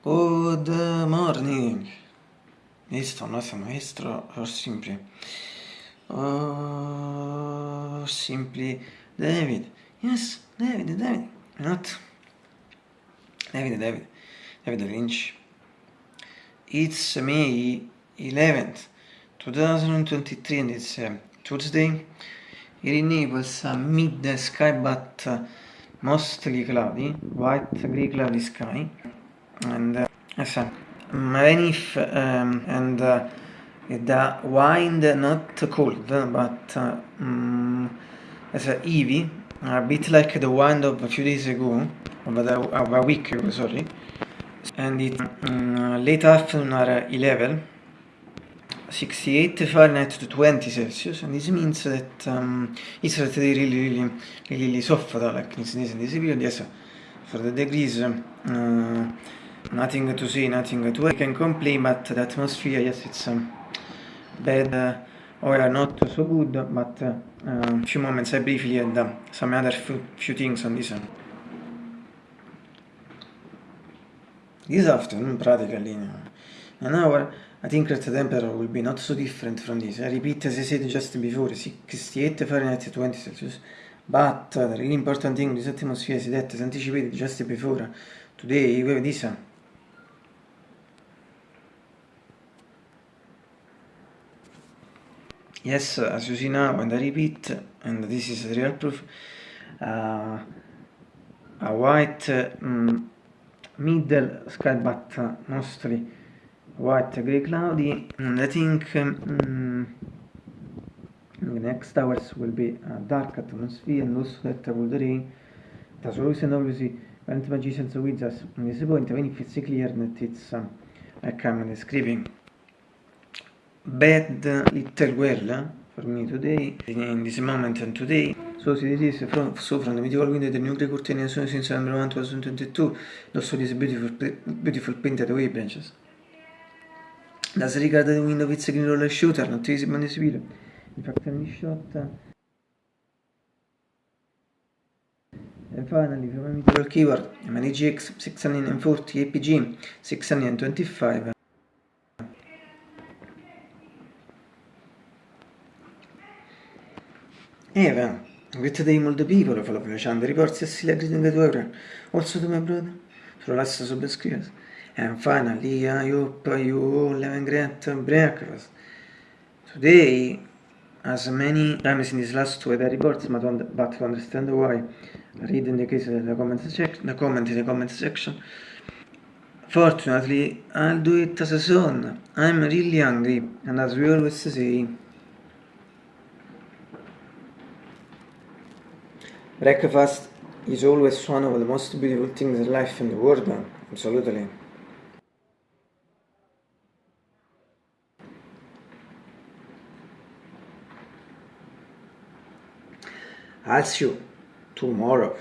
Good morning. Listo, nuestro maestro, or simply. Or simply David. Yes, David, David. Not David, David. David Lynch. It's May 11th, 2023 and it's uh, Tuesday. In Naples, uh, mid sky but uh, mostly cloudy, white grey cloudy sky. And uh, yes, rainy um, and uh, the wind not cold but uh, um, as a heavy a bit like the wind of a few days ago of a, of a week ago sorry and it um, late afternoon are 11 68 Fahrenheit to 20 Celsius and this means that um, it's really really really really soft like in this, in this period yes for the degrees uh, nothing to see, nothing to I can complain, but the atmosphere, yes, it's um, bad uh, or not so good, but uh, a few moments I briefly had uh, some other few, things on this. This afternoon, practically, an hour, I think that the temperature will be not so different from this. I repeat as I said just before, 68 Fahrenheit 20 Celsius. But uh, the really important thing this atmosphere is that, as anticipated just before, today we have this yes as you see now and I repeat and this is real proof uh, a white um, middle sky but uh, mostly white grey cloudy and I think um, next hours will be a dark atmosphere and also that will rain. That's always and obviously when magicians with us in this point even if it's clear that it's um, like I'm describing bad little girl for me today in this moment and today. So it is from so from the medieval window the new grey curtain since November 2022 also these beautiful beautiful painted away branches. Does regard the window with green roller shooter not visible in this video in fact any shot. And finally from a medieval keyword MNGX 640 APG 625 Eva, with today multiple people follow the reports greeting to everyone, also to my brother, for last subscribers. And finally, I hope you all have a great breakfast. Today, as many times in these last two weather reports, but to understand why, read in the case of the comment, section, the comment in the comment section. Fortunately, I'll do it as a son. I'm really hungry, and as we always say, Breakfast is always one of the most beautiful things in life in the world, absolutely. I'll see you tomorrow.